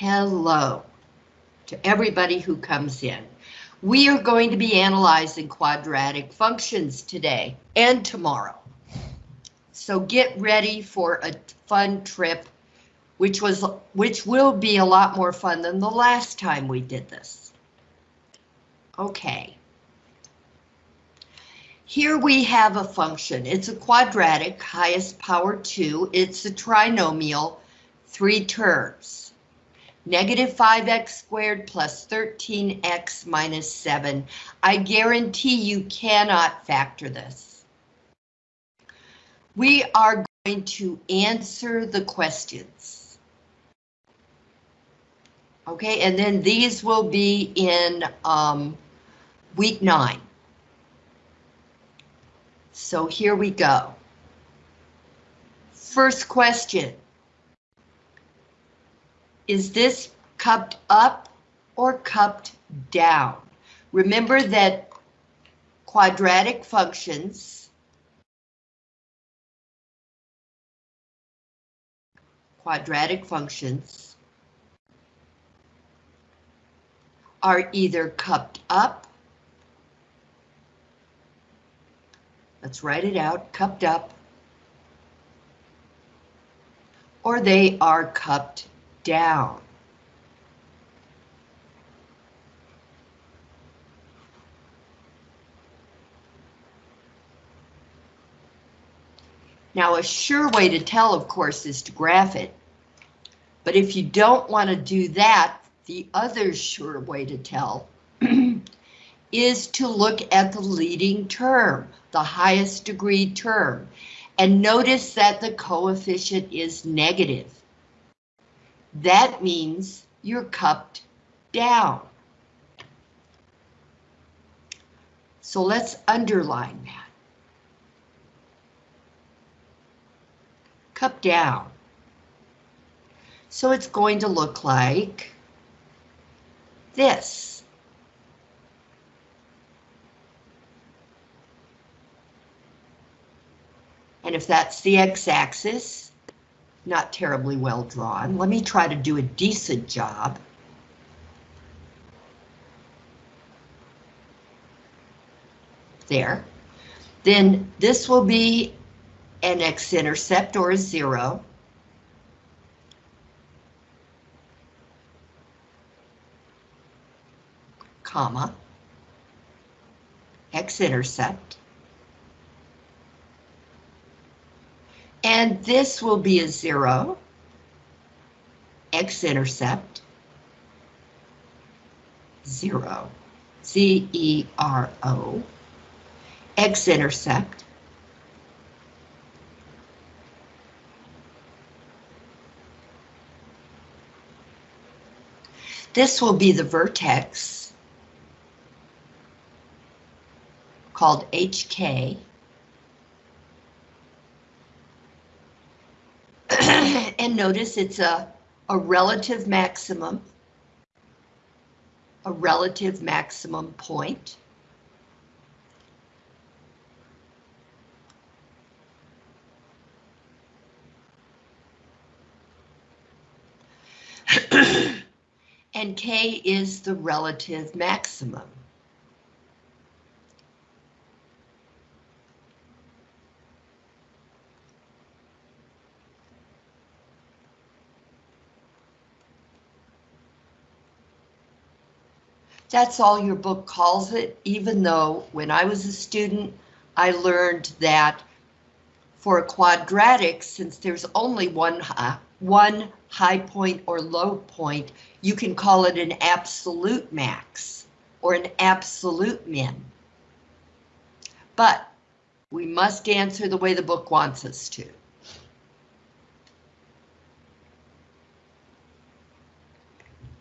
Hello to everybody who comes in. We are going to be analyzing quadratic functions today and tomorrow. So get ready for a fun trip, which was which will be a lot more fun than the last time we did this. Okay. Here we have a function. It's a quadratic, highest power 2. It's a trinomial, three terms. Negative 5x squared plus 13x minus 7. I guarantee you cannot factor this. We are going to answer the questions. Okay, and then these will be in um, week 9. So here we go. First question. Is this cupped up or cupped down? Remember that quadratic functions quadratic functions are either cupped up Let's write it out, cupped up. Or they are cupped down. Now a sure way to tell, of course, is to graph it. But if you don't want to do that, the other sure way to tell is to look at the leading term, the highest degree term, and notice that the coefficient is negative. That means you're cupped down. So let's underline that. Cup down. So it's going to look like this. And if that's the x-axis, not terribly well drawn, let me try to do a decent job. There. Then this will be an x-intercept or a zero. comma, x-intercept, And this will be a zero, x-intercept, zero, Z-E-R-O, x-intercept, This will be the vertex called HK. And notice it's a, a relative maximum, a relative maximum point. and K is the relative maximum. That's all your book calls it, even though when I was a student, I learned that for a quadratic, since there's only one, uh, one high point or low point, you can call it an absolute max or an absolute min. But we must answer the way the book wants us to.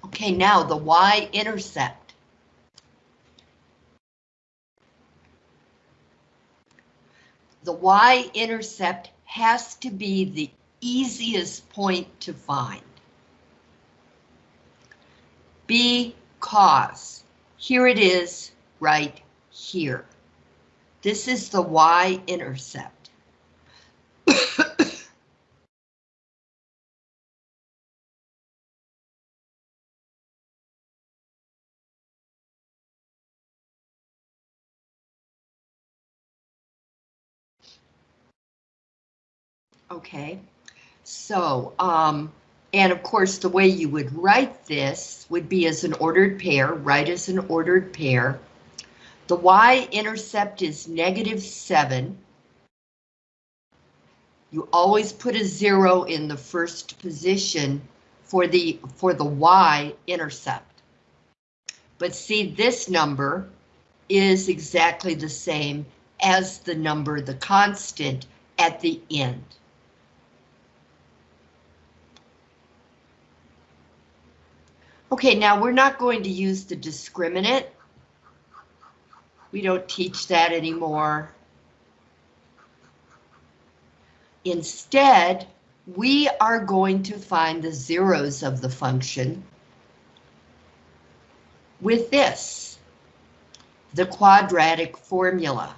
Okay, now the y-intercept. The y-intercept has to be the easiest point to find. Because here it is right here. This is the y-intercept. Okay, so, um, and of course, the way you would write this would be as an ordered pair, write as an ordered pair. The y-intercept is negative 7. You always put a zero in the first position for the for the y-intercept. But see, this number is exactly the same as the number, the constant, at the end. Okay, now we're not going to use the discriminant. We don't teach that anymore. Instead, we are going to find the zeros of the function with this, the quadratic formula.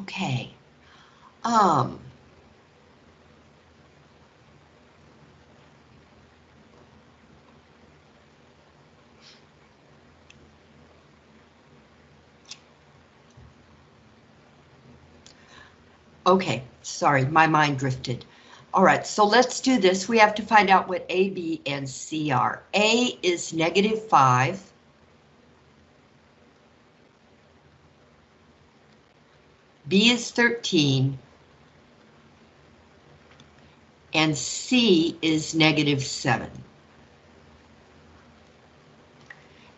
Okay. Um. Okay, sorry, my mind drifted. All right, so let's do this. We have to find out what A, B, and C are. A is negative 5. B is 13. And C is negative 7.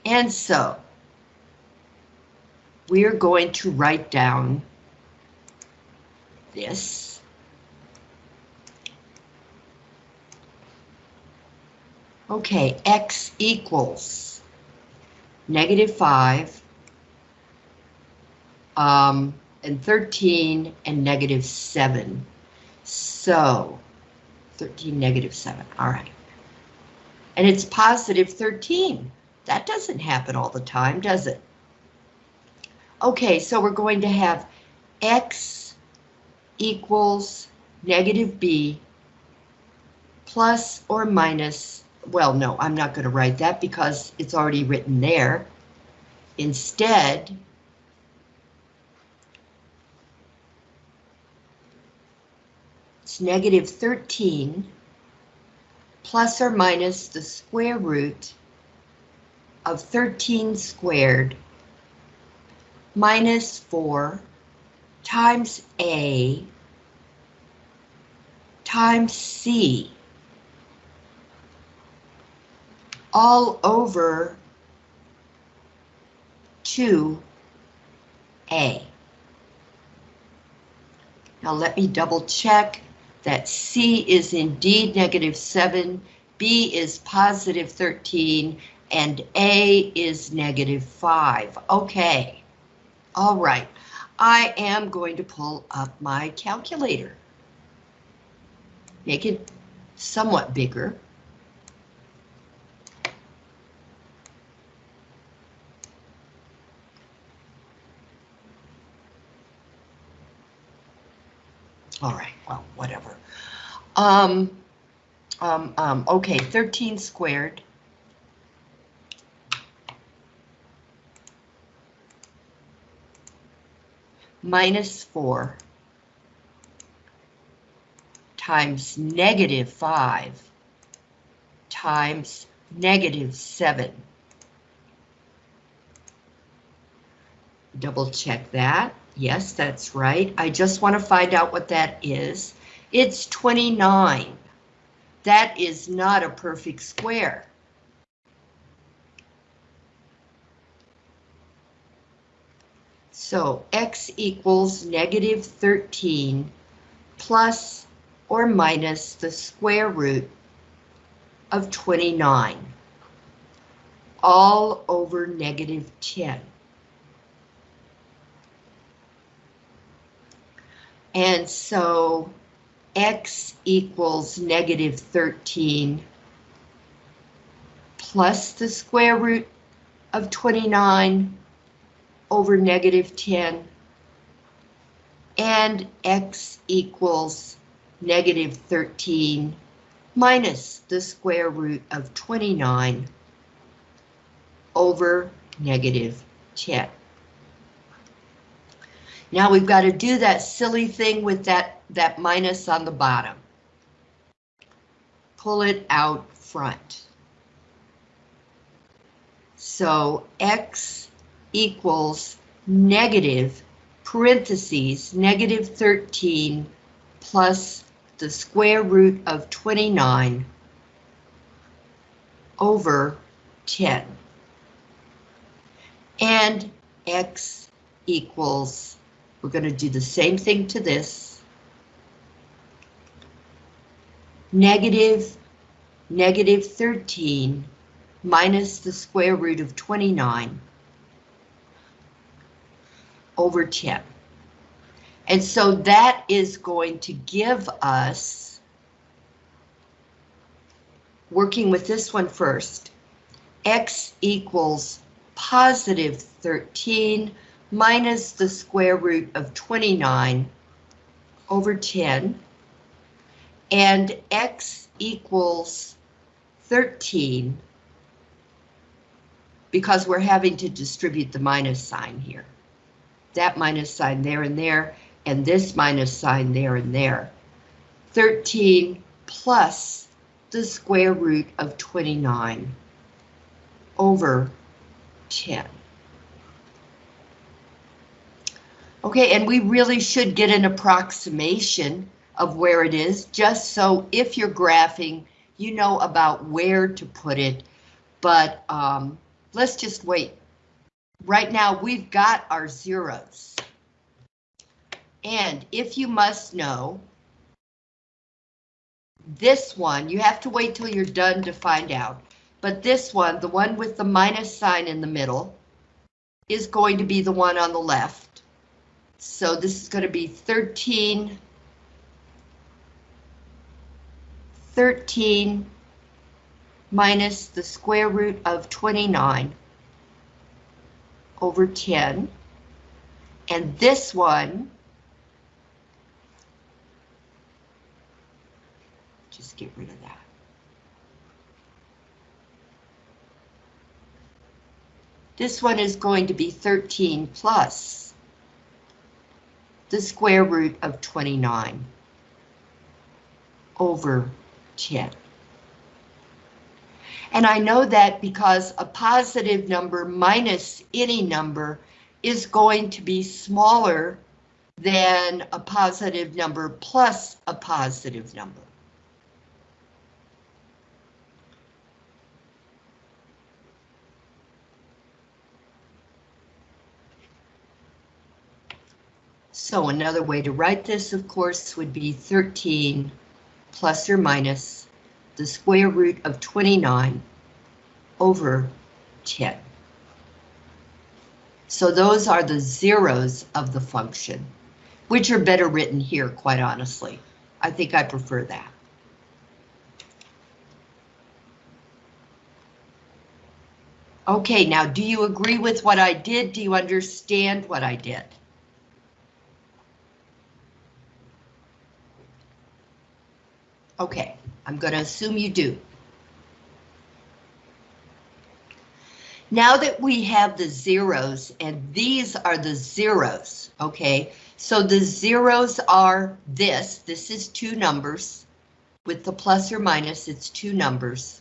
And so, we are going to write down this. Okay, x equals negative 5, um, and 13, and negative 7. So, 13, negative 7, all right. And it's positive 13. That doesn't happen all the time, does it? Okay, so we're going to have x equals negative b plus or minus, well, no, I'm not going to write that because it's already written there. Instead, it's negative 13 plus or minus the square root of 13 squared minus 4 times A times C all over 2A. Now let me double check that C is indeed negative 7, B is positive 13, and A is negative 5. Okay, all right. I am going to pull up my calculator. Make it somewhat bigger. All right, well, whatever. Um, um, um, okay, 13 squared. Minus 4 times negative 5 times negative 7. Double check that. Yes, that's right. I just want to find out what that is. It's 29. That is not a perfect square. So x equals negative 13 plus or minus the square root of 29, all over negative 10. And so x equals negative 13 plus the square root of 29 over negative 10 and x equals negative 13 minus the square root of 29 over negative 10. Now we've got to do that silly thing with that, that minus on the bottom. Pull it out front. So x equals negative parentheses negative 13 plus the square root of 29 over 10. And x equals, we're going to do the same thing to this. Negative, negative 13 minus the square root of 29 over 10. And so that is going to give us, working with this one first, x equals positive 13 minus the square root of 29 over 10, and x equals 13 because we're having to distribute the minus sign here. That minus sign there and there, and this minus sign there and there. 13 plus the square root of 29 over 10. Okay, and we really should get an approximation of where it is, just so if you're graphing, you know about where to put it, but um, let's just wait. Right now, we've got our zeros. And if you must know, this one, you have to wait till you're done to find out. But this one, the one with the minus sign in the middle, is going to be the one on the left. So this is going to be 13, 13 minus the square root of 29 over 10. And this one Just get rid of that. This one is going to be 13 plus the square root of 29 over 10. And I know that because a positive number minus any number is going to be smaller than a positive number plus a positive number. So another way to write this, of course, would be 13 plus or minus the square root of 29 over 10. So those are the zeros of the function, which are better written here, quite honestly. I think I prefer that. Okay, now do you agree with what I did? Do you understand what I did? Okay, I'm going to assume you do. Now that we have the zeros, and these are the zeros, okay? So the zeros are this, this is two numbers. With the plus or minus, it's two numbers.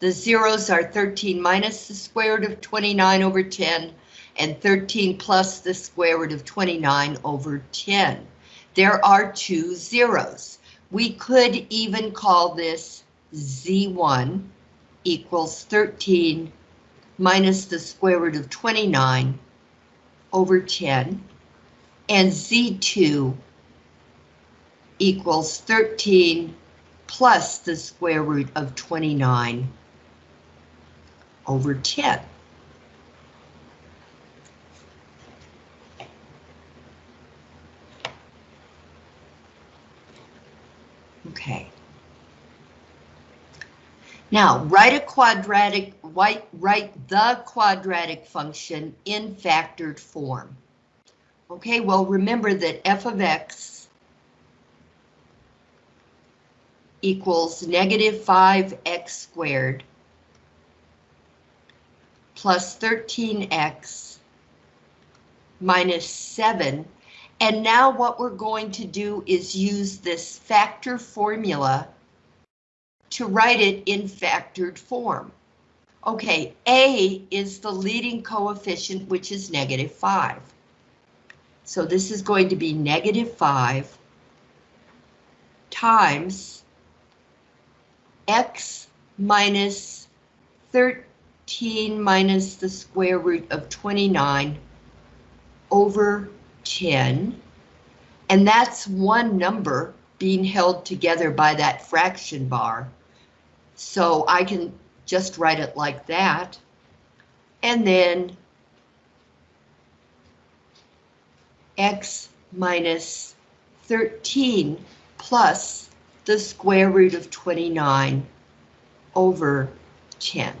The zeros are 13 minus the square root of 29 over 10, and 13 plus the square root of 29 over 10. There are two zeros. We could even call this Z1 equals 13 minus the square root of 29 over 10, and Z2 equals 13 plus the square root of 29 over 10. Okay. Now, write a quadratic, write, write the quadratic function in factored form. Okay, well, remember that f of x equals negative 5x squared plus 13x minus 7. And now what we're going to do is use this factor formula to write it in factored form. Okay, A is the leading coefficient, which is negative 5. So this is going to be negative 5 times x minus 13 minus the square root of 29 over 10. And that's one number being held together by that fraction bar. So I can just write it like that. And then x minus 13 plus the square root of 29 over 10.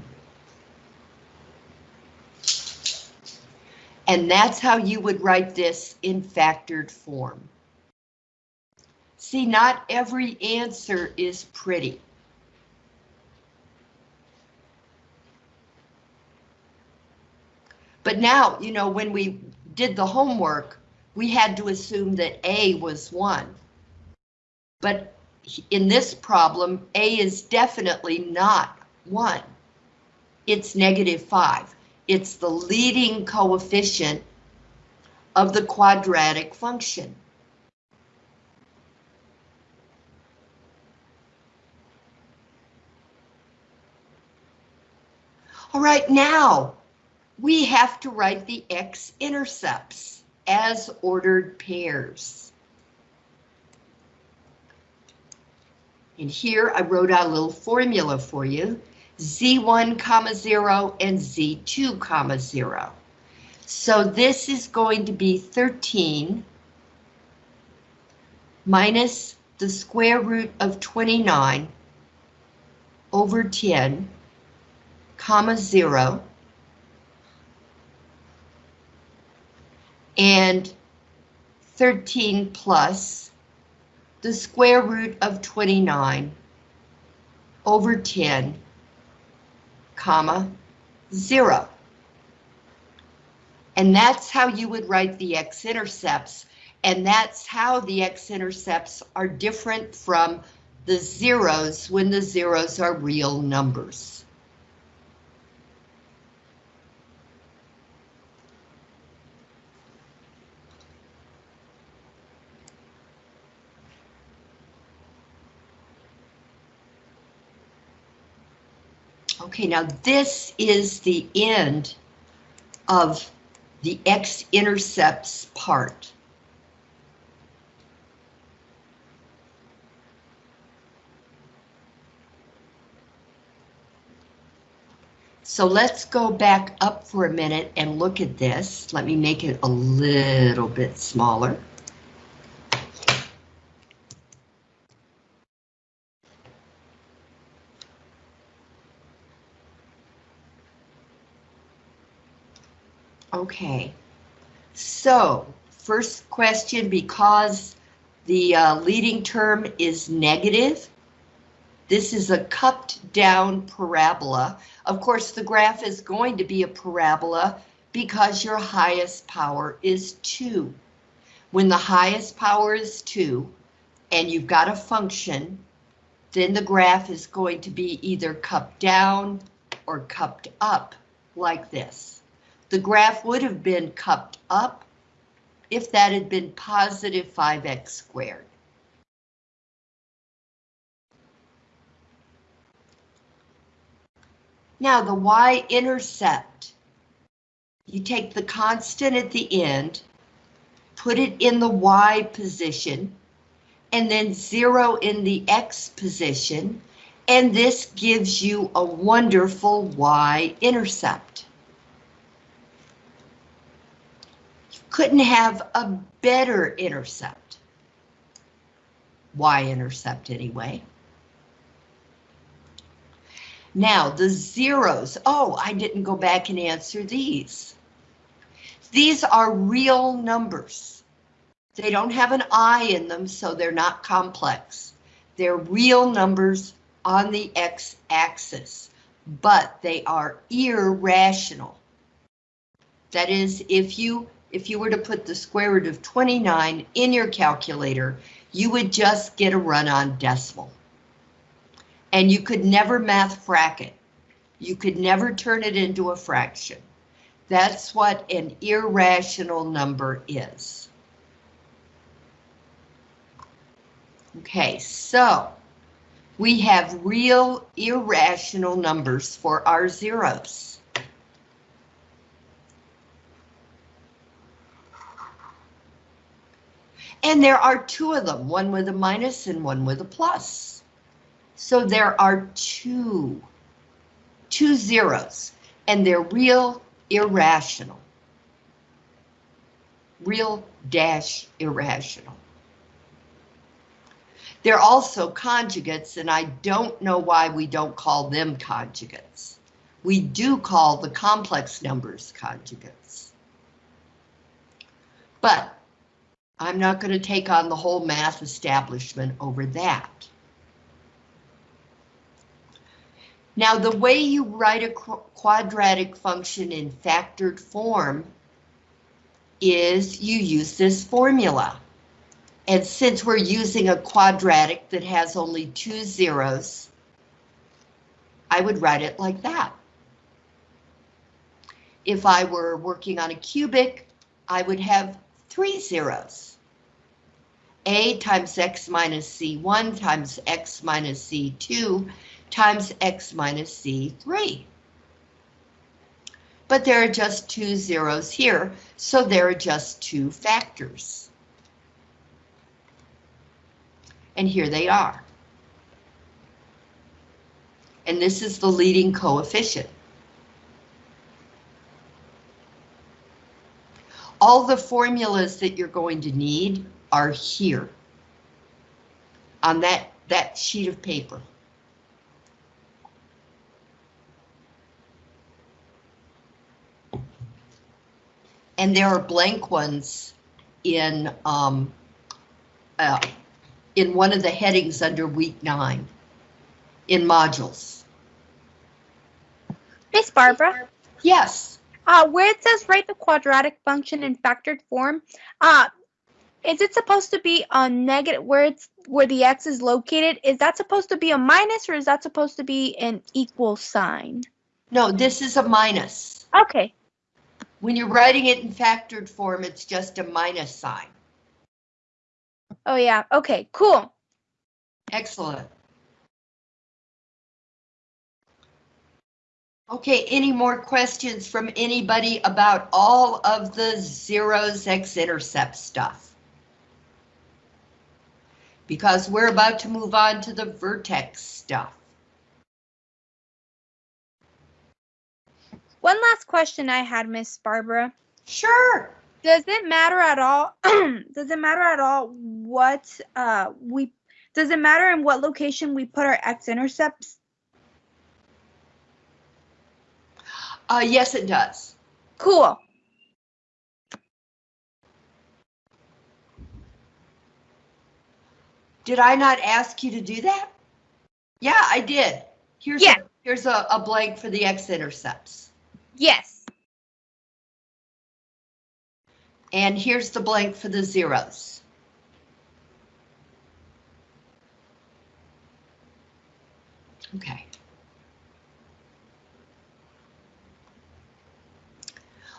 And that's how you would write this in factored form. See, not every answer is pretty. But now, you know, when we did the homework, we had to assume that A was 1. But in this problem, A is definitely not 1. It's negative 5. It's the leading coefficient of the quadratic function. All right, now we have to write the x-intercepts as ordered pairs. And here I wrote out a little formula for you, z1 comma 0 and z2 comma 0. So this is going to be 13 minus the square root of 29 over 10, comma 0, and 13 plus the square root of 29 over 10, comma, 0. And that's how you would write the x-intercepts, and that's how the x-intercepts are different from the zeros when the zeros are real numbers. Okay, now this is the end of the x-intercepts part. So let's go back up for a minute and look at this. Let me make it a little bit smaller. Okay, so first question, because the uh, leading term is negative, this is a cupped down parabola. Of course, the graph is going to be a parabola because your highest power is 2. When the highest power is 2 and you've got a function, then the graph is going to be either cupped down or cupped up like this. The graph would have been cupped up if that had been positive 5x squared. Now the y-intercept, you take the constant at the end, put it in the y position, and then zero in the x position, and this gives you a wonderful y-intercept. Couldn't have a better intercept. Y-intercept anyway. Now the zeros, oh, I didn't go back and answer these. These are real numbers. They don't have an I in them, so they're not complex. They're real numbers on the x-axis, but they are irrational. That is, if you if you were to put the square root of 29 in your calculator, you would just get a run on decimal. And you could never math frac it. You could never turn it into a fraction. That's what an irrational number is. Okay, so we have real irrational numbers for our zeros. And there are two of them, one with a minus and one with a plus. So there are two, two zeros, and they're real irrational. Real dash irrational. They're also conjugates, and I don't know why we don't call them conjugates. We do call the complex numbers conjugates. But I'm not going to take on the whole math establishment over that. Now, the way you write a quadratic function in factored form is you use this formula. And since we're using a quadratic that has only two zeros, I would write it like that. If I were working on a cubic, I would have three zeros. A times x minus C1 times x minus C2 times x minus C3. But there are just two zeros here, so there are just two factors. and here they are. And this is the leading coefficient. All the formulas that you're going to need are here on that, that sheet of paper. And there are blank ones in um, uh, in one of the headings under week nine in modules. Miss Barbara? Yes. Uh, where it says write the quadratic function in factored form, uh, is it supposed to be a negative where it's where the x is located? Is that supposed to be a minus or is that supposed to be an equal sign? No, this is a minus. Okay. When you're writing it in factored form, it's just a minus sign. Oh yeah, okay, cool. Excellent. Okay, any more questions from anybody about all of the zeros x-intercept stuff? Because we're about to move on to the vertex stuff. One last question I had, Miss Barbara. Sure. Does it matter at all? does it matter at all what uh, we? Does it matter in what location we put our x-intercepts? Uh, yes, it does. Cool. Did I not ask you to do that? Yeah, I did. Here's yeah. a, here's a, a blank for the x-intercepts. Yes. And here's the blank for the zeros. Okay.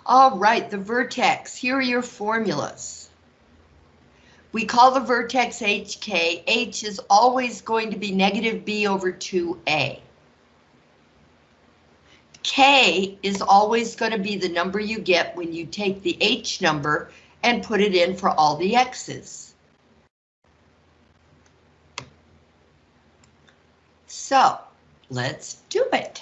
All right, the vertex, here are your formulas. We call the vertex HK. H is always going to be negative B over 2A. K is always going to be the number you get when you take the H number and put it in for all the X's. So let's do it.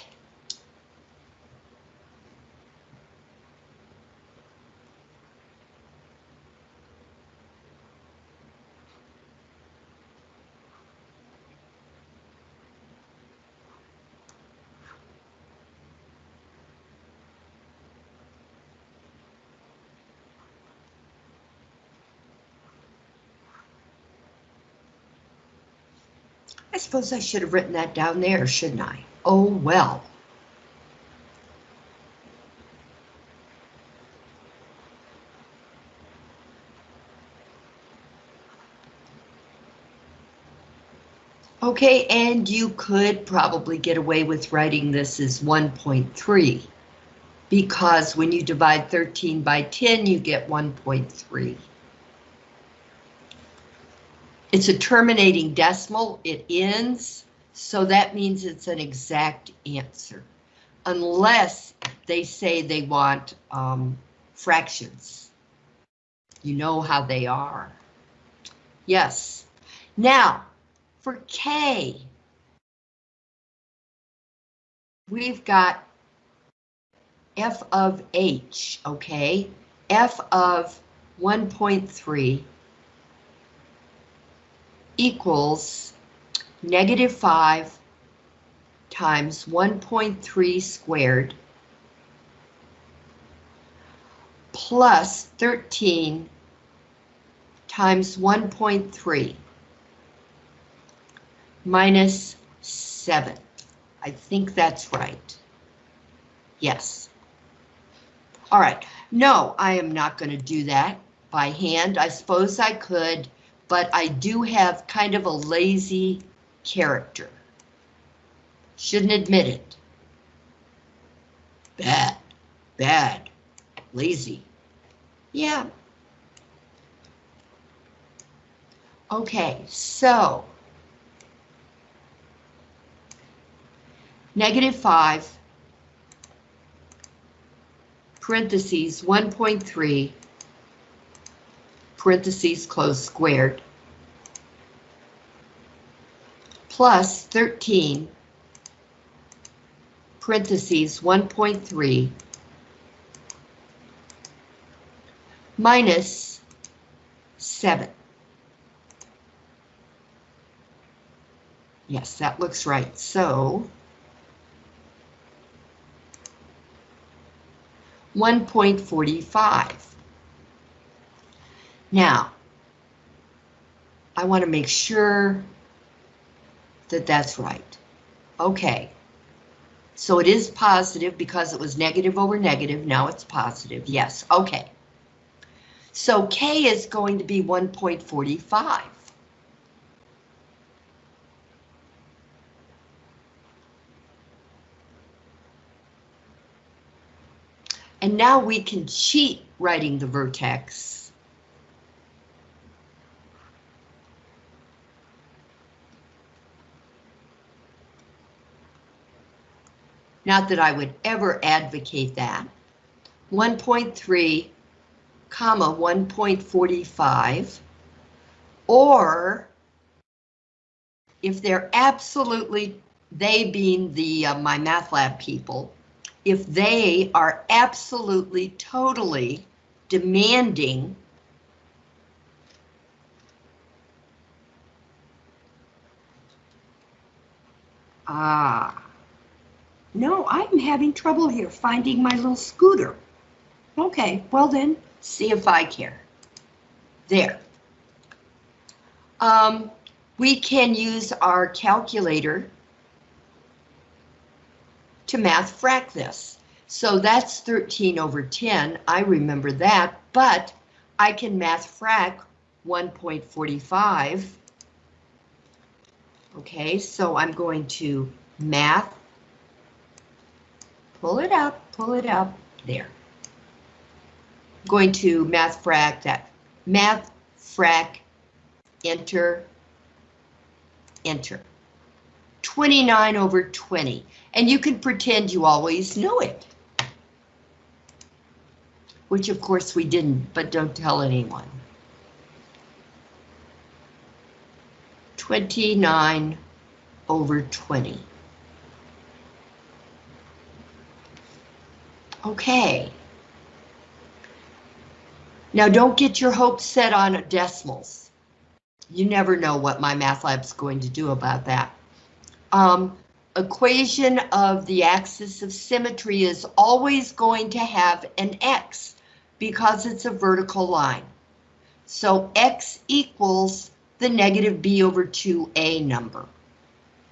Suppose I should have written that down there, shouldn't I? Oh, well. Okay, and you could probably get away with writing this as 1.3 because when you divide 13 by 10, you get 1.3. It's a terminating decimal, it ends, so that means it's an exact answer. Unless they say they want um, fractions. You know how they are. Yes. Now, for K, we've got f of h, okay? f of 1.3 equals negative 5 times 1.3 squared plus 13 times 1.3 minus 7. I think that's right. Yes. All right. No, I am not going to do that by hand. I suppose I could, but I do have kind of a lazy character. Shouldn't admit it. Bad, bad, lazy. Yeah. Okay, so negative 5, parentheses 1.3, parentheses close squared, plus 13, parentheses 1.3, minus 7. Yes, that looks right. So 1.45. Now, I want to make sure that that's right. Okay. So it is positive because it was negative over negative. Now it's positive. Yes. Okay. So K is going to be 1.45. And now we can cheat writing the vertex. Not that I would ever advocate that. 1.3, comma 1.45, or if they're absolutely, they being the uh, lab people, if they are absolutely, totally demanding Ah, no, I'm having trouble here finding my little scooter. Okay, well then, see if I care. There. Um, we can use our calculator to math frac this. So that's 13 over 10, I remember that, but I can math frac 1.45. Okay, so I'm going to math, pull it up, pull it up, there. I'm going to math frac that, math frac, enter, enter. 29 over 20, and you can pretend you always know it. Which of course we didn't, but don't tell anyone. 29 over 20. Okay. Now don't get your hopes set on decimals. You never know what MyMathLab's going to do about that um, equation of the axis of symmetry is always going to have an x because it's a vertical line. So x equals the negative b over 2a number.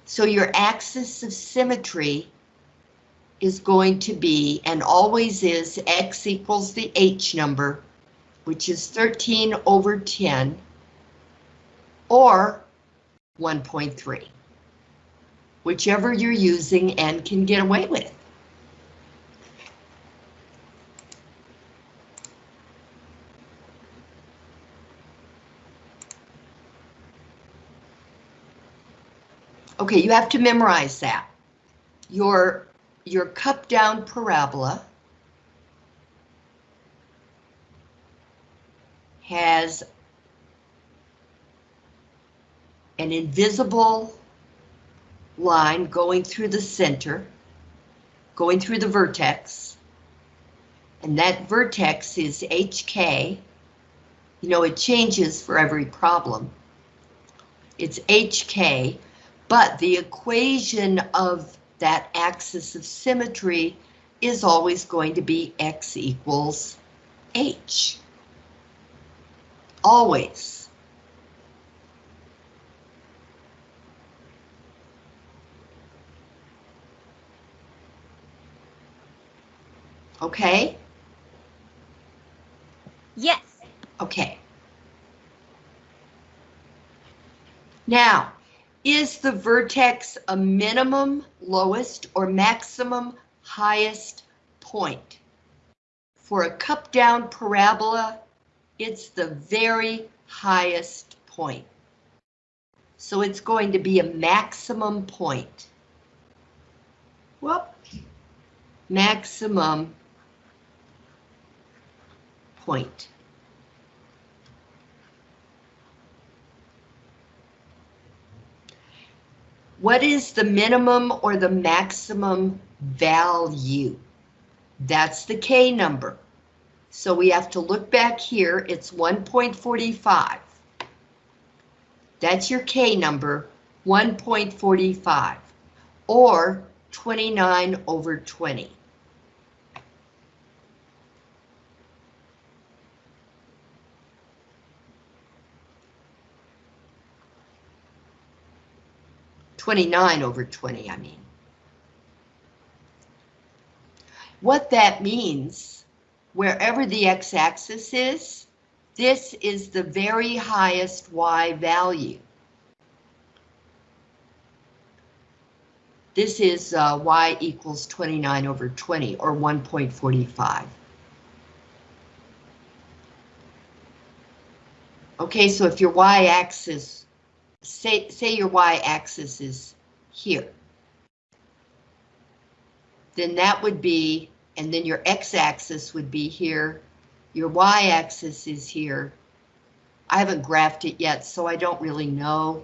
So your axis of symmetry is going to be, and always is, x equals the h number, which is 13 over 10, or 1.3. Whichever you're using and can get away with. Okay, you have to memorize that. Your, your cup down parabola has an invisible line going through the center, going through the vertex, and that vertex is HK. You know, it changes for every problem. It's HK, but the equation of that axis of symmetry is always going to be X equals H. Always. Okay, Yes. okay. Now, is the vertex a minimum lowest or maximum highest point? For a cup down parabola, it's the very highest point. So it's going to be a maximum point. Whoop. Maximum point. What is the minimum or the maximum value? That's the K number. So we have to look back here, it's 1.45. That's your K number, 1.45, or 29 over 20. Twenty-nine over twenty, I mean. What that means, wherever the x-axis is, this is the very highest y value. This is uh, y equals 29 over 20, or 1.45. Okay, so if your y-axis, say, say your y-axis is here, then that would be, and then your x-axis would be here, your y-axis is here. I haven't graphed it yet, so I don't really know,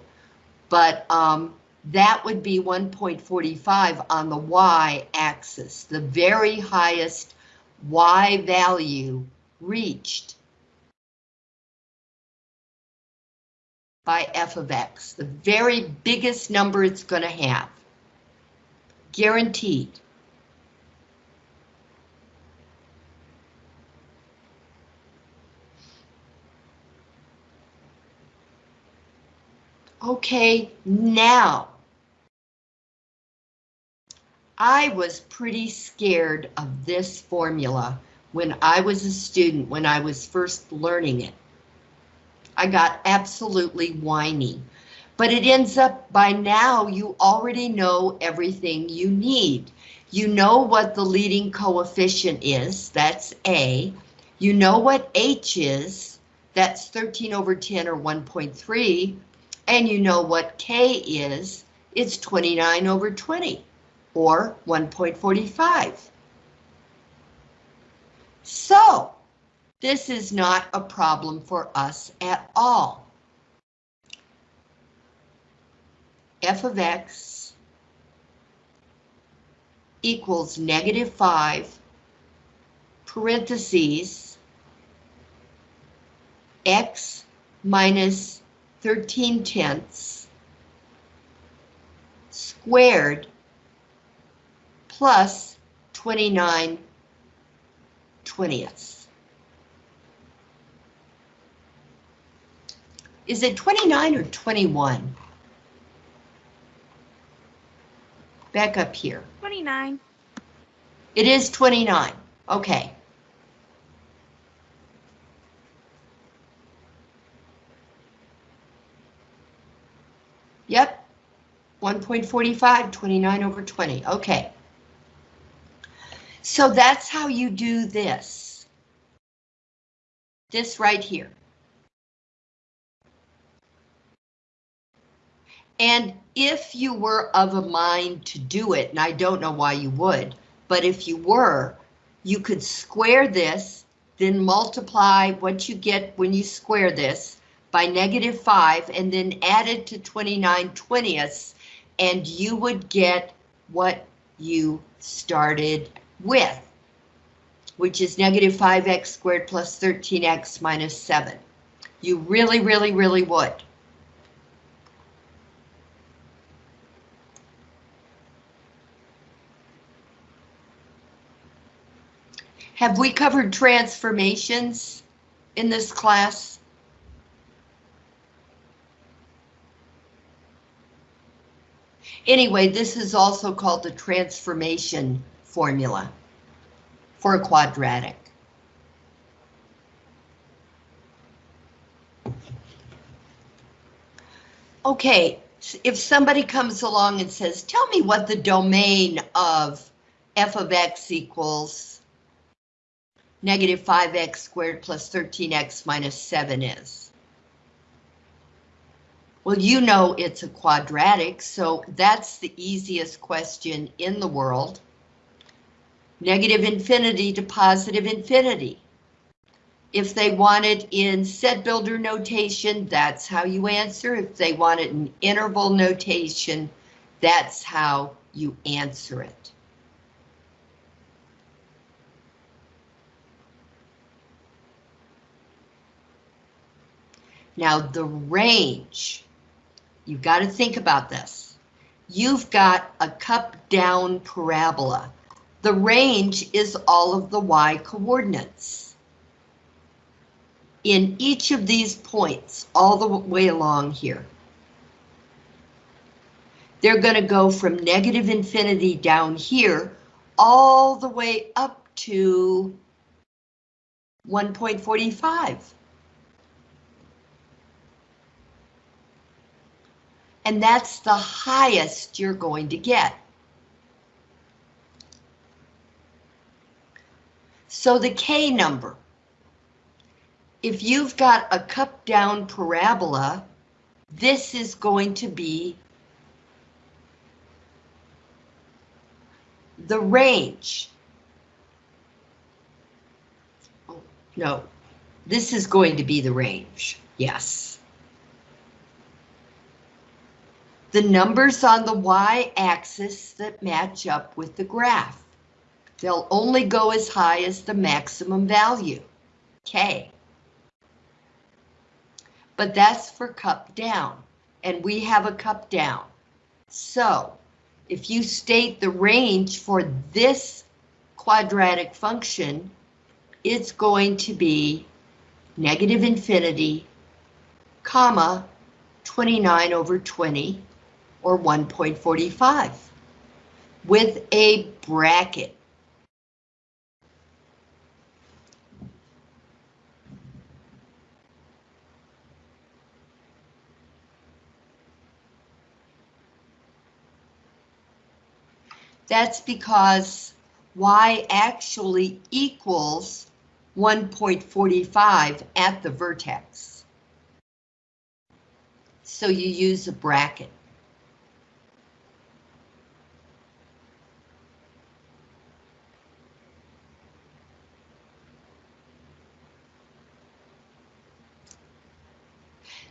but um, that would be 1.45 on the y-axis, the very highest y value reached by f of x, the very biggest number it's going to have. Guaranteed. Okay, now. I was pretty scared of this formula when I was a student, when I was first learning it. I got absolutely whiny. But it ends up by now you already know everything you need. You know what the leading coefficient is, that's A. You know what H is, that's 13 over 10 or 1.3. And you know what K is, it's 29 over 20 or 1.45. So, this is not a problem for us at all. f of x equals negative 5 parentheses x minus 13 tenths squared plus 29 twentieths. Is it 29 or 21? back up here. 29. It is 29, okay. Yep, 1.45, 29 over 20, okay. So that's how you do this. This right here. And if you were of a mind to do it, and I don't know why you would, but if you were, you could square this, then multiply what you get when you square this by negative 5, and then add it to 29 twentieths, and you would get what you started with, which is negative 5x squared plus 13x minus 7. You really, really, really would. Have we covered transformations in this class? Anyway, this is also called the transformation formula for a quadratic. Okay, if somebody comes along and says, tell me what the domain of f of x equals negative 5x squared plus 13x minus 7 is. Well, you know it's a quadratic, so that's the easiest question in the world. Negative infinity to positive infinity. If they want it in set builder notation, that's how you answer. If they want it in interval notation, that's how you answer it. Now the range, you've got to think about this. You've got a cup down parabola. The range is all of the y coordinates. In each of these points, all the way along here. They're going to go from negative infinity down here all the way up to 1.45. and that's the highest you're going to get. So the K number, if you've got a cup down parabola, this is going to be the range. Oh, no, this is going to be the range, yes. The numbers on the y-axis that match up with the graph. They'll only go as high as the maximum value, K. But that's for cup down, and we have a cup down. So, if you state the range for this quadratic function, it's going to be negative infinity, comma, 29 over 20, or 1.45 with a bracket. That's because y actually equals 1.45 at the vertex. So you use a bracket.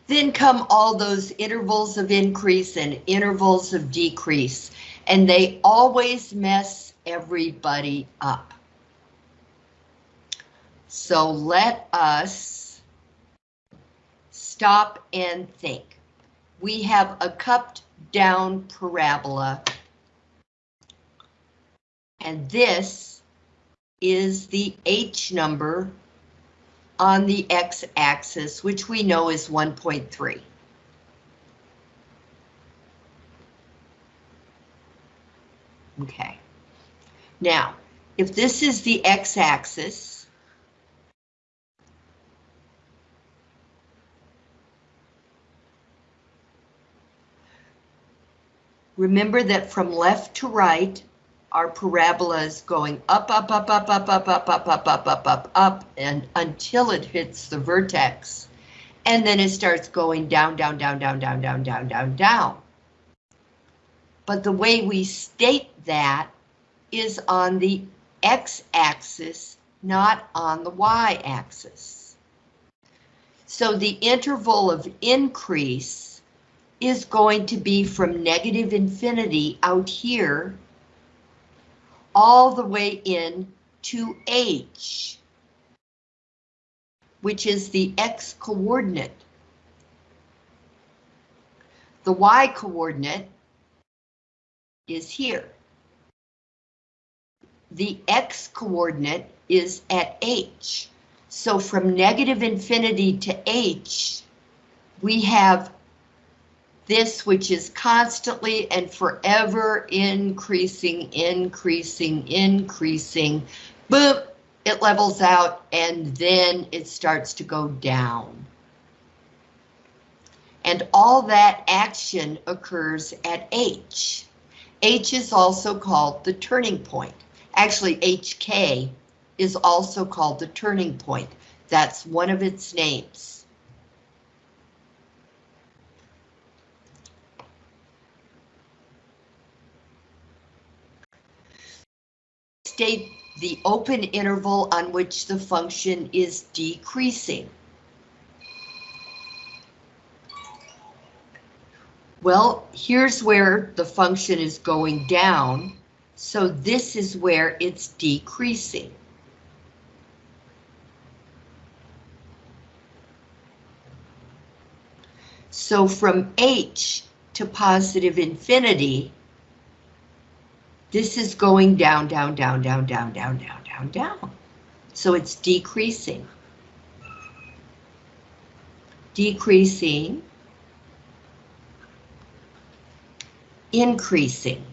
Then come all those intervals of increase and intervals of decrease, and they always mess everybody up. So let us stop and think. We have a cupped down parabola, and this is the H number on the x-axis, which we know is 1.3. Okay. Now, if this is the x-axis, remember that from left to right, our parabola is going up, up, up, up, up, up, up, up, up, up, up, up, up, and until it hits the vertex. And then it starts going down, down, down, down, down, down, down, down, down. But the way we state that is on the x-axis, not on the y-axis. So the interval of increase is going to be from negative infinity out here all the way in to h, which is the x coordinate. The y coordinate is here. The x coordinate is at h. So from negative infinity to h, we have this which is constantly and forever increasing, increasing, increasing. Boop, it levels out and then it starts to go down. And all that action occurs at H. H is also called the turning point. Actually, HK is also called the turning point. That's one of its names. State the open interval on which the function is decreasing. Well, here's where the function is going down, so this is where it's decreasing. So from h to positive infinity, this is going down, down, down, down, down, down, down, down, down. So it's decreasing. Decreasing. Increasing.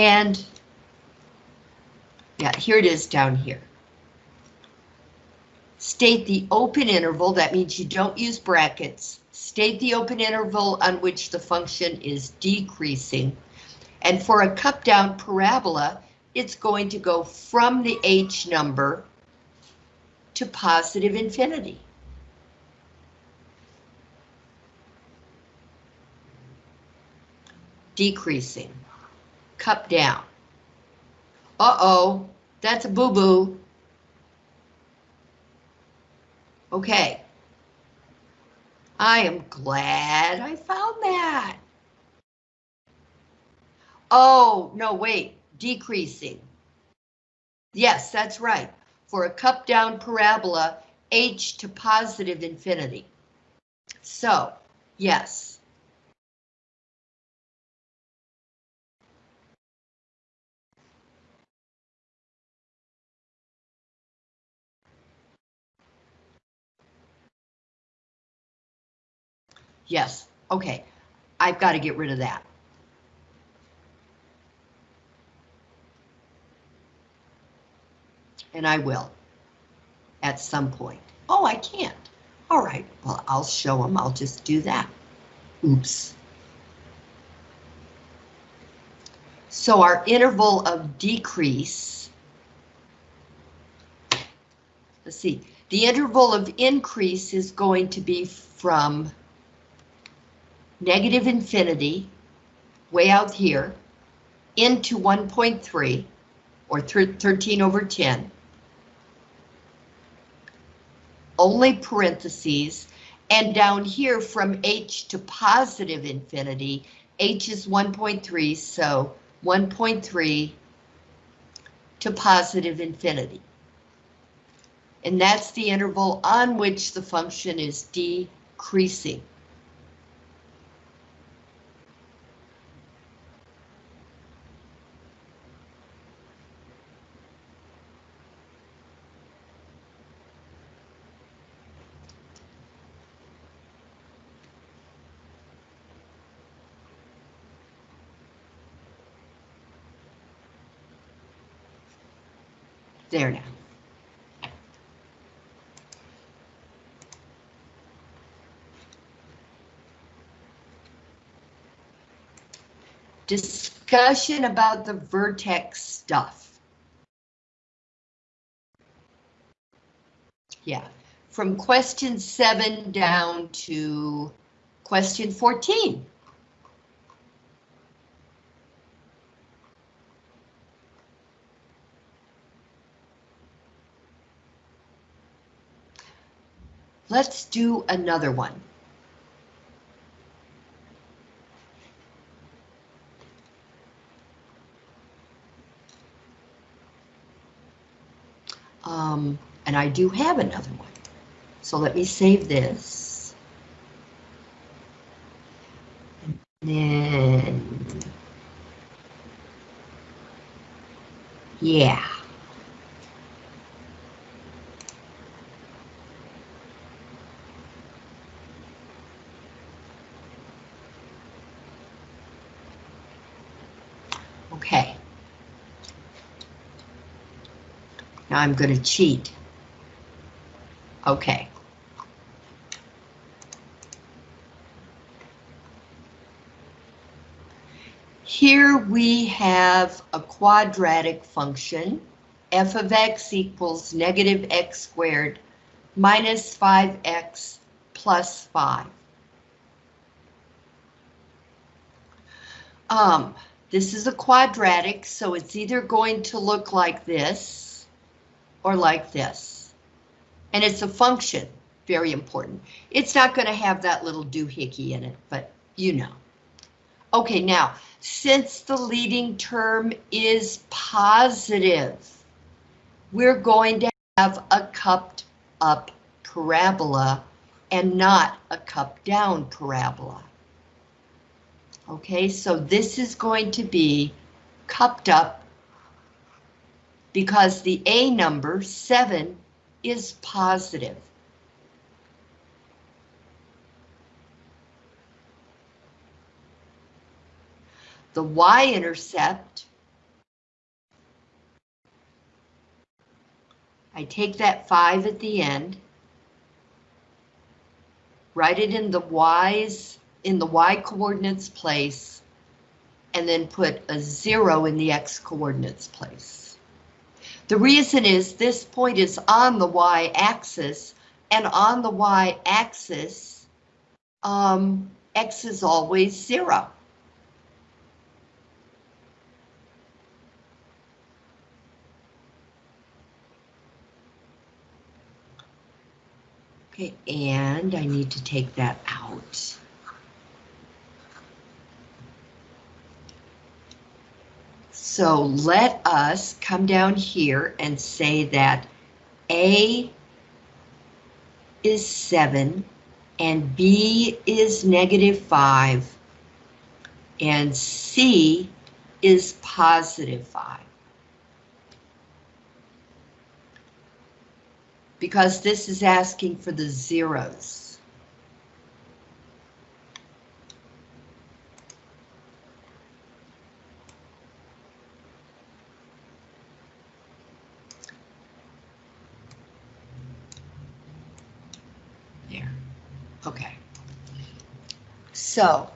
And yeah, here it is down here. State the open interval, that means you don't use brackets. State the open interval on which the function is decreasing. And for a cup down parabola, it's going to go from the h number to positive infinity. Decreasing cup down. Uh-oh, that's a boo-boo. Okay. I am glad I found that. Oh, no, wait, decreasing. Yes, that's right. For a cup down parabola, h to positive infinity. So, yes. Yes, okay. I've got to get rid of that. And I will. At some point. Oh, I can't. All right, well, I'll show them. I'll just do that. Oops. So our interval of decrease, let's see, the interval of increase is going to be from negative infinity, way out here, into 1.3, or 13 over 10, only parentheses, and down here from h to positive infinity, h is 1.3, so 1.3 to positive infinity. And that's the interval on which the function is decreasing. There now. Discussion about the vertex stuff. Yeah, from question seven down to question 14. Let's do another one. Um, and I do have another one. So let me save this. And then, yeah. Okay. Now I'm going to cheat. Okay. Here we have a quadratic function, f of x equals negative x squared minus 5x plus 5. Um, this is a quadratic, so it's either going to look like this or like this. And it's a function, very important. It's not going to have that little doohickey in it, but you know. Okay, now, since the leading term is positive, we're going to have a cupped up parabola and not a cupped down parabola. Okay, so this is going to be cupped up because the A number, 7, is positive. The y-intercept, I take that 5 at the end, write it in the y's, in the y coordinates place, and then put a 0 in the x coordinates place. The reason is this point is on the y-axis, and on the y-axis, um, x is always 0. Okay, and I need to take that out. So let us come down here and say that A is 7 and B is negative 5 and C is positive 5. Because this is asking for the zeros. There. Okay. So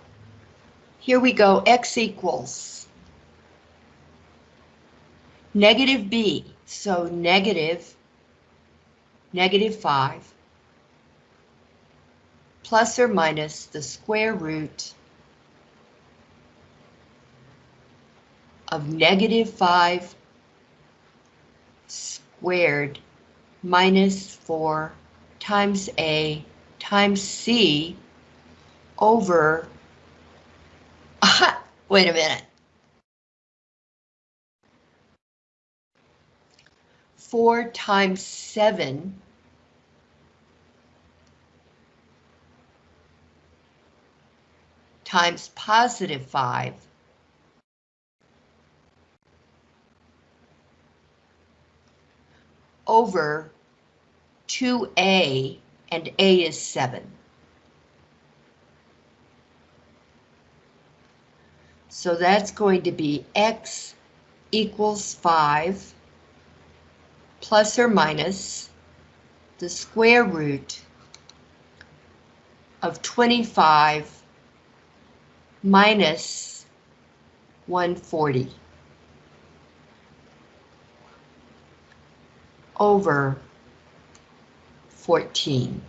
here we go, x equals negative b, so negative, negative 5 plus or minus the square root of negative 5 squared minus 4 times A times C over, wait a minute. 4 times 7 times positive 5 over 2a, and a is 7. So that's going to be x equals 5 plus or minus the square root of 25 minus 140 over 14.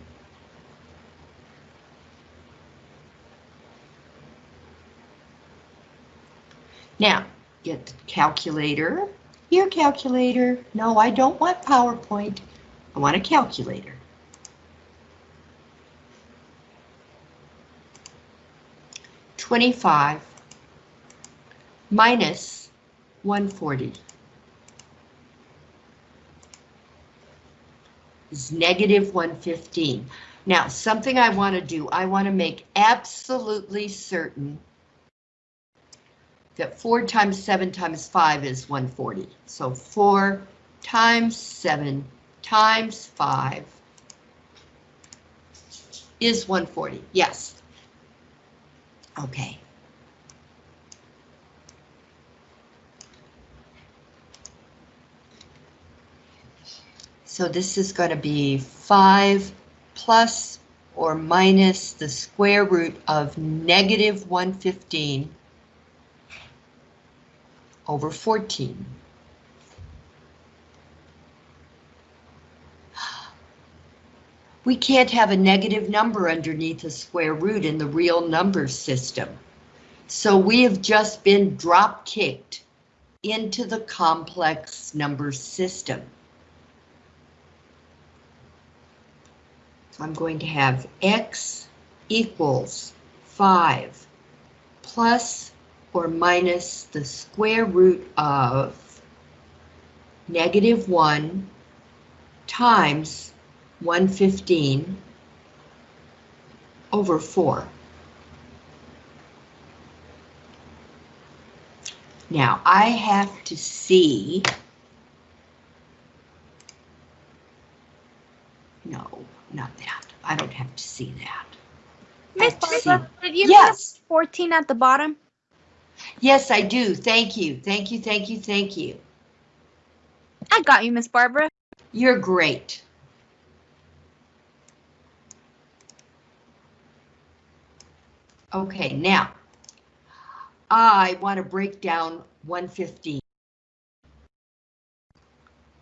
Now, get the calculator. Here, calculator. No, I don't want PowerPoint. I want a calculator. Twenty-five minus one forty is negative one fifteen. Now, something I want to do, I want to make absolutely certain that 4 times 7 times 5 is 140. So 4 times 7 times 5 is 140. Yes. Okay. So this is going to be 5 plus or minus the square root of negative 115 over 14. We can't have a negative number underneath a square root in the real number system. So we have just been drop kicked into the complex number system. So I'm going to have x equals 5 plus or minus the square root of negative 1 times 115 over 4. Now, I have to see... No, not that. I don't have to see that. Miss Barbara, did you Yes. put 14 at the bottom? Yes, I do. Thank you. Thank you, thank you, thank you. I got you, Miss Barbara. You're great. Okay, now, I want to break down 115.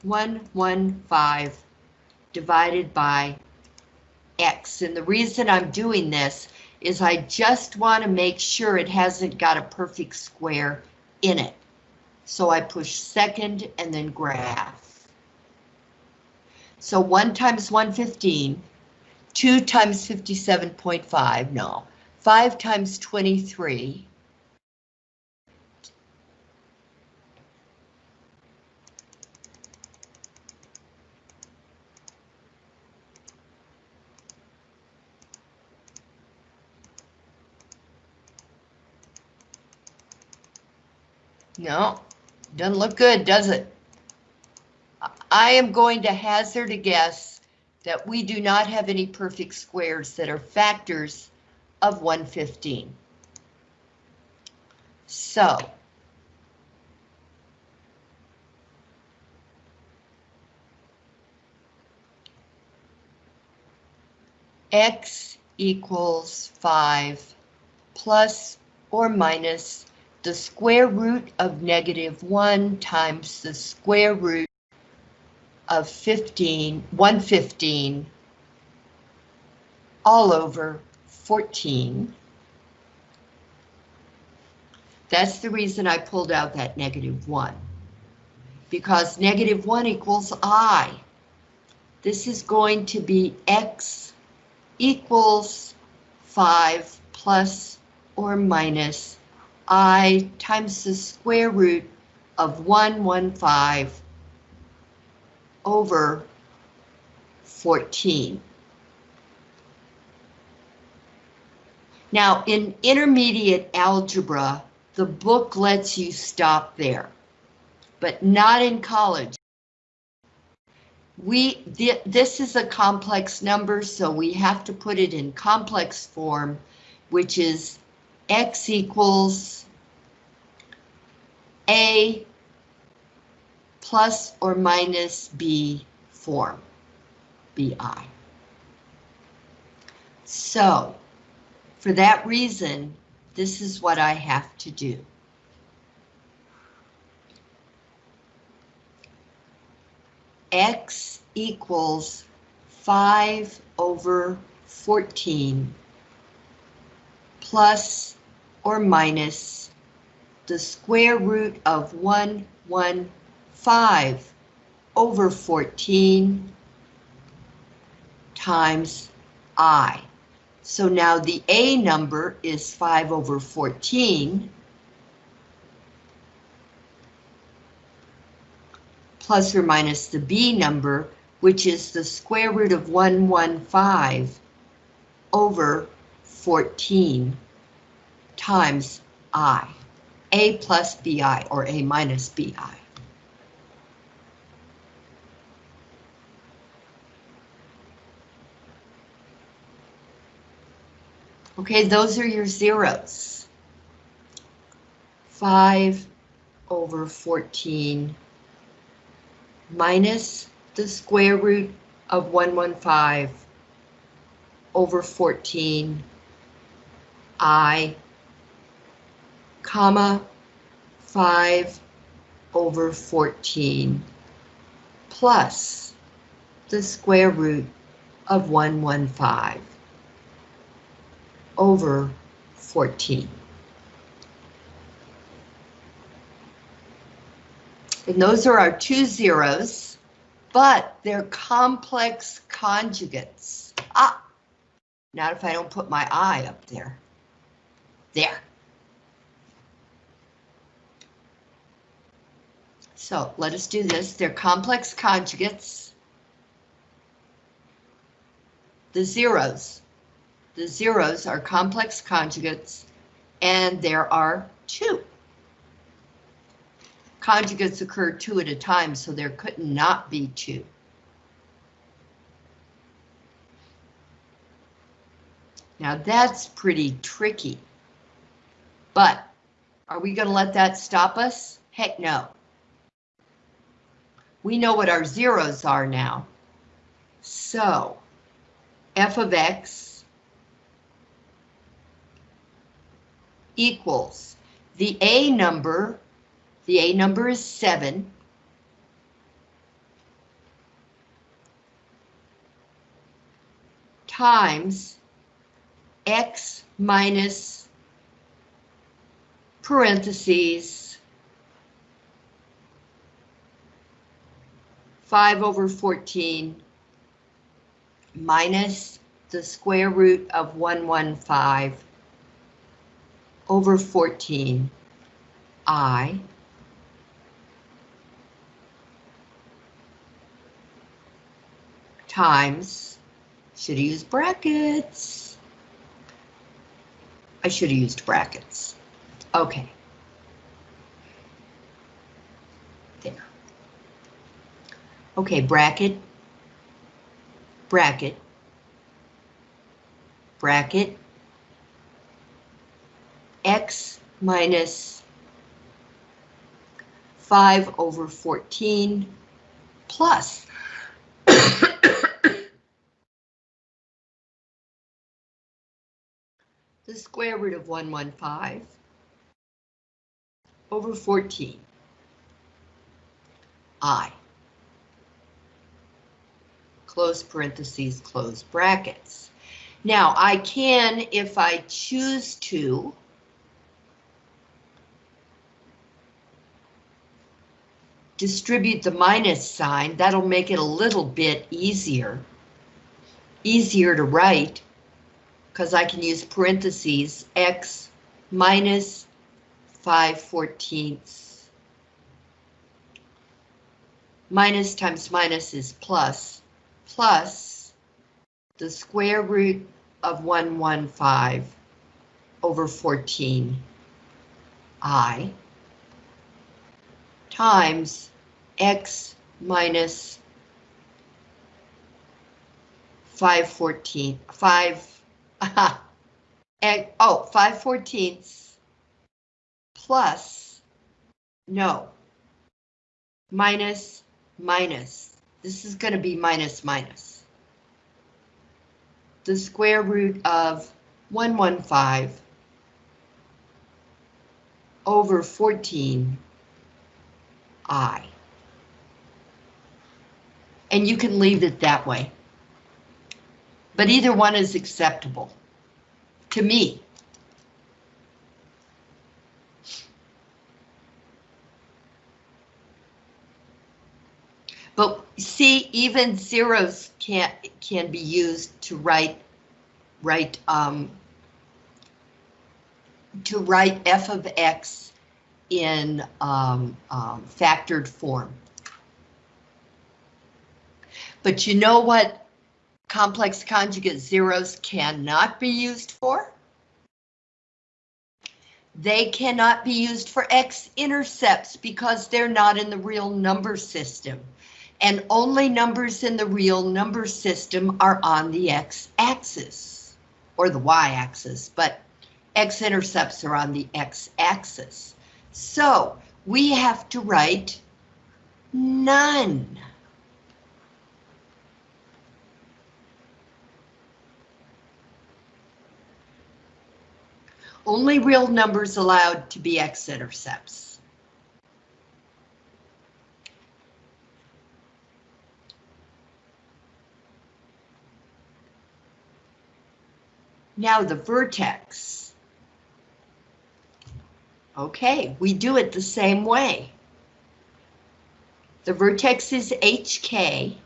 115 divided by x. And the reason I'm doing this is I just want to make sure it hasn't got a perfect square in it. So I push second and then graph. So 1 times 115, 2 times 57.5, no. 5 times 23. No, doesn't look good, does it? I am going to hazard a guess that we do not have any perfect squares that are factors of 115. So. X equals 5 plus or minus the square root of negative 1 times the square root of 15, 115 all over 14. That's the reason I pulled out that negative 1. Because negative 1 equals I. This is going to be x equals 5 plus or minus i times the square root of 115 over 14. Now, in intermediate algebra, the book lets you stop there, but not in college. We, thi- this is a complex number, so we have to put it in complex form, which is x equals a plus or minus B form, BI. So, for that reason, this is what I have to do. X equals 5 over 14 plus or minus the square root of 115 over 14 times I. So now the A number is 5 over 14 plus or minus the B number, which is the square root of 115 over 14 times I. A plus BI or A minus BI. Okay, those are your zeros. 5 over 14 minus the square root of 115 over 14 i comma 5 over 14 plus the square root of 115 over 14. And those are our two zeros, but they're complex conjugates. Ah, not if I don't put my I up there. There. So let us do this. They're complex conjugates. The zeros. The zeros are complex conjugates, and there are two. Conjugates occur two at a time, so there could not be two. Now that's pretty tricky. But are we going to let that stop us? Heck no. We know what our zeros are now. So f of x equals the A number, the A number is 7. times x minus parentheses 5 over 14 minus the square root of 115 over 14 i times, should have used brackets. I should have used brackets. Okay. There. Okay, bracket, bracket, bracket, x minus 5 over 14 plus. The square root of 115 over 14 i close parentheses, close brackets. Now I can, if I choose to, distribute the minus sign, that'll make it a little bit easier. Easier to write, because I can use parentheses, x minus 5 fourteenths. Minus times minus is plus, plus the square root of 115 over 14 i times x minus 5 14, 5, and, oh, 5 fourteenths plus, no, minus, minus. This is going to be minus, minus. The square root of 115 over 14 I. And you can leave it that way. But either one is acceptable to me. But see, even zeros can can be used to write write um, to write f of x in um, um, factored form. But you know what complex conjugate zeros cannot be used for? They cannot be used for x-intercepts because they're not in the real number system. And only numbers in the real number system are on the x-axis, or the y-axis, but x-intercepts are on the x-axis. So we have to write none. Only real numbers allowed to be x-intercepts. Now the vertex. Okay, we do it the same way. The vertex is HK.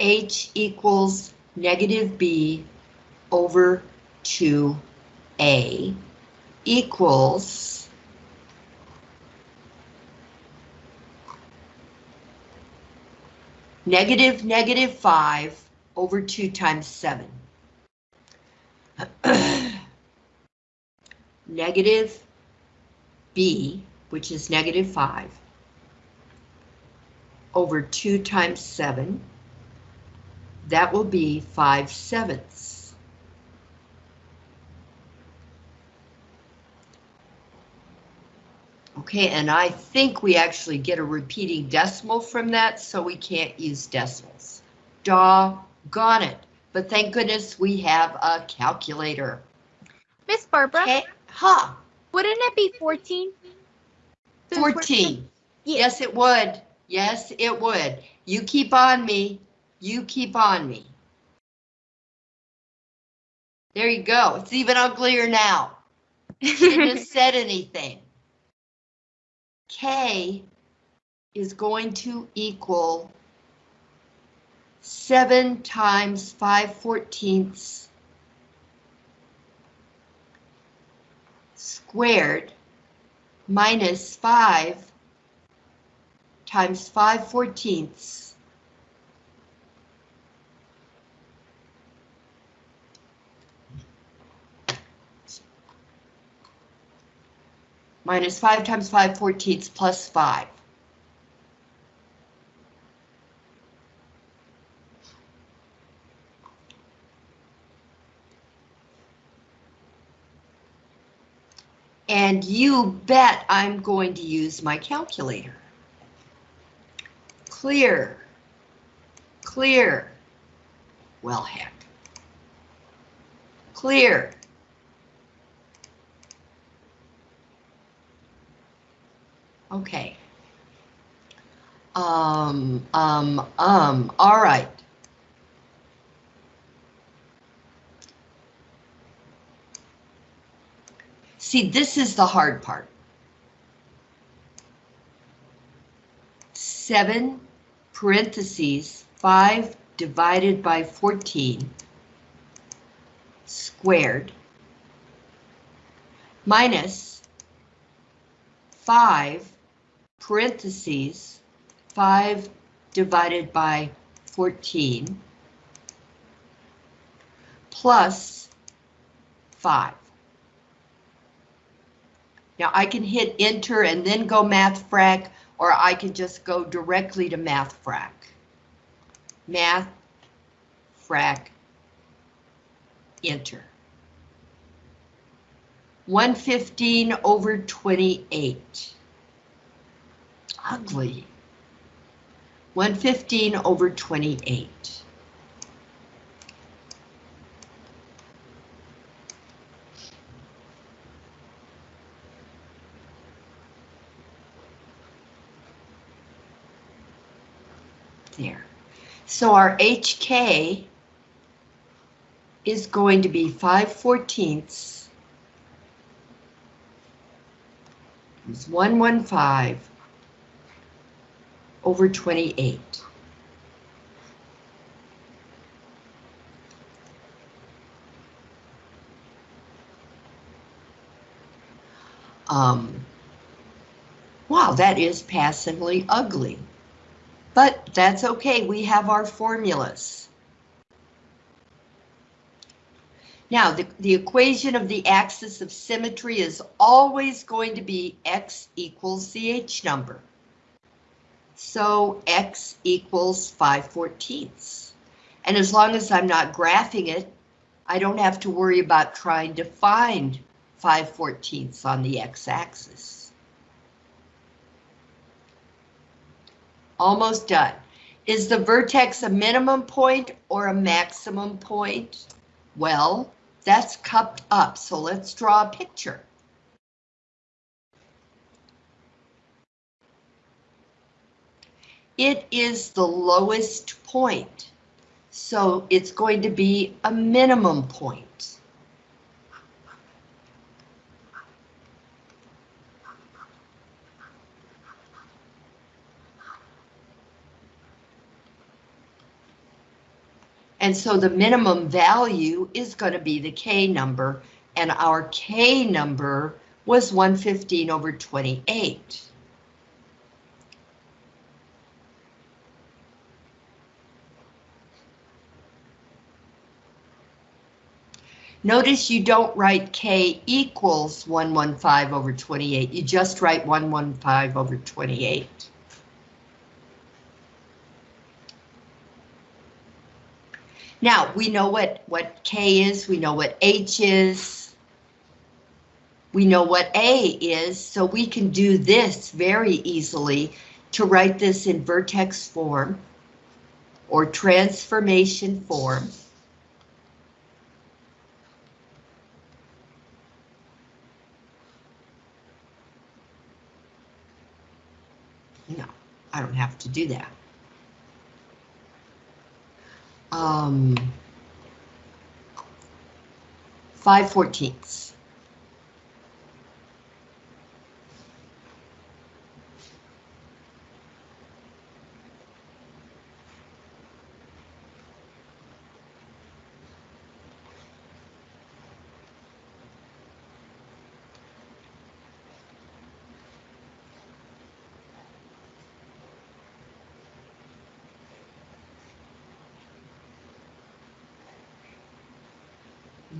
H equals negative B over 2A equals negative negative 5 over 2 times 7. negative b, which is negative 5, over 2 times 7. That will be 5 sevenths. Okay, and I think we actually get a repeating decimal from that, so we can't use decimals. Doggone it. But thank goodness we have a calculator. Miss Barbara, Okay, huh, wouldn't it be 14? Since we're- 14. Yes. Yes, it would. Yes, it would. You keep on me. You keep on me. There you go. It's even uglier now. Shouldn't have said anything. K is going to equal 7 times 5 fourteenths squared minus 5 times 5 fourteenths minus 5 times 5 fourteenths plus 5. And you bet I'm going to use my calculator. Clear. Clear. Well, heck. Clear. Okay. Um, um, um, all right. See, this is the hard part. Seven parentheses, five divided by 14 squared minus 5 parentheses 5 divided by 14 plus 5. Now I can hit enter and then go math frac, or I can just go directly to math frac. Math frac enter. 115 over 28. Ugly. 115 over 28. There. So our HK is going to be 5 fourteenths. It's 115 over 28. Um, wow, that is passively ugly. But that's okay, we have our formulas. Now, the, the equation of the axis of symmetry is always going to be x equals the h number. So x equals 5 fourteenths. And as long as I'm not graphing it, I don't have to worry about trying to find 5 fourteenths on the x-axis. Almost done. Is the vertex a minimum point or a maximum point? Well, that's cupped up, so let's draw a picture. It is the lowest point, so it's going to be a minimum point. And so the minimum value is going to be the K number, and our K number was 115 over 28. Notice you don't write K equals 115 over 28, you just write 115 over 28. Now, we know what, what K is, we know what H is. We know what A is, so we can do this very easily to write this in vertex form or transformation form. No, I don't have to do that. Um, five fourteenths.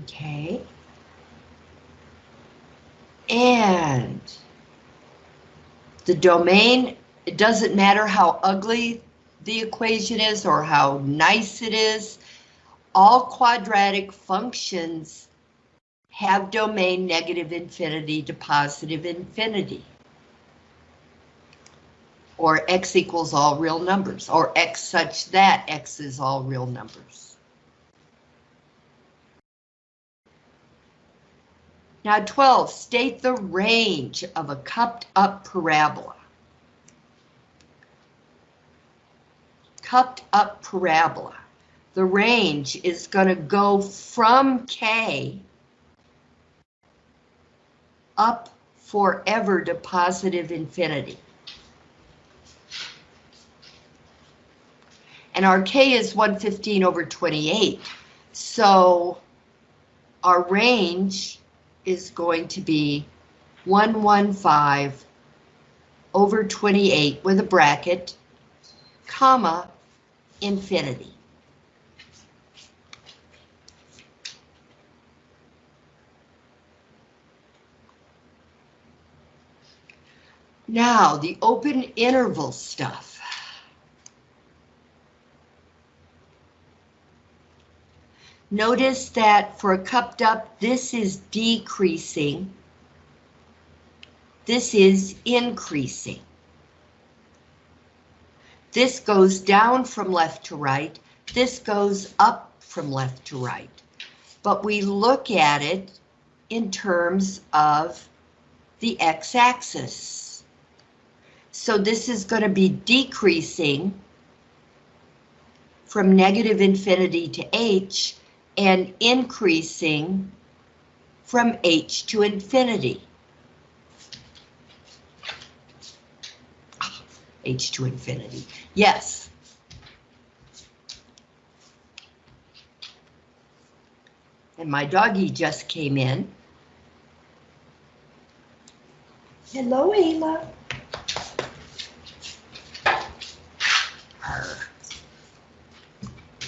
Okay. And the domain, it doesn't matter how ugly the equation is or how nice it is, all quadratic functions have domain negative infinity to positive infinity. Or x equals all real numbers, or x such that x is all real numbers. Now 12, state the range of a cupped up parabola. Cupped up parabola. The range is going to go from K up forever to positive infinity. And our K is 115 over 28. So our range is going to be 115 over 28 with a bracket, comma, infinity. Now, the open interval stuff. Notice that for a cupped up, this is decreasing This is increasing. This goes down from left to right. This goes up from left to right. But we look at it in terms of the x-axis. So this is going to be decreasing from negative infinity to h and increasing from h to infinity. Ah, h to infinity, yes. And my doggie just came in. Hello, Ayla.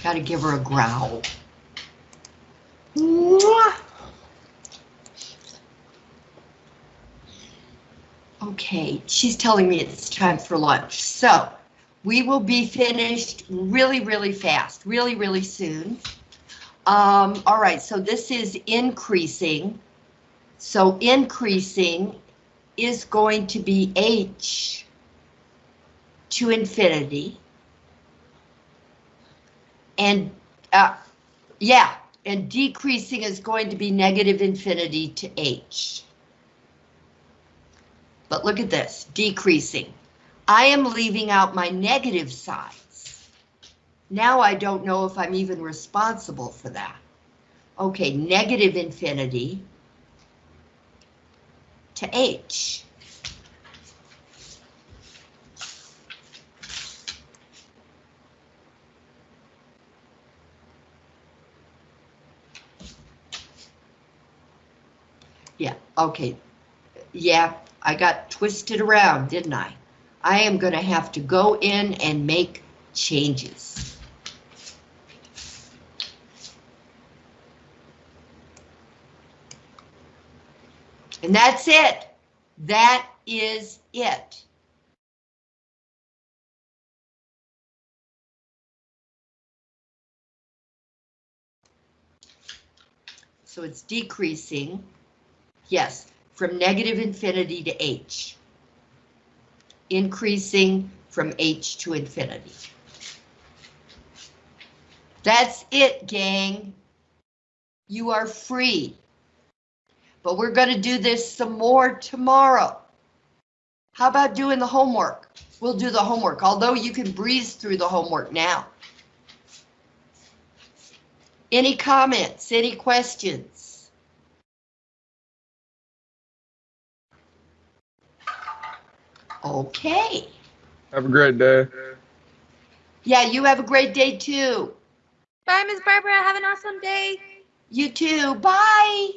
Gotta give her a growl. Okay, she's telling me it's time for lunch, so we will be finished really, really fast, really, really soon. Um, all right, so this is increasing. So increasing is going to be h to infinity. And, uh, yeah, and decreasing is going to be negative infinity to h. But look at this, decreasing. I am leaving out my negative sides. Now I don't know if I'm even responsible for that. Okay, negative infinity to h. Yeah, okay. Yeah, I got twisted around, didn't I? I am going to have to go in and make changes. And that's it. That is it. So it's decreasing, yes, from negative infinity to h. Increasing from h to infinity. That's it, gang. You are free. But we're going to do this some more tomorrow. How about doing the homework? We'll do the homework, although you can breeze through the homework now. Any comments, any questions? Okay. Have a great day. Yeah, you have a great day too. Bye, Miss Barbara. Have an awesome day. You too. Bye.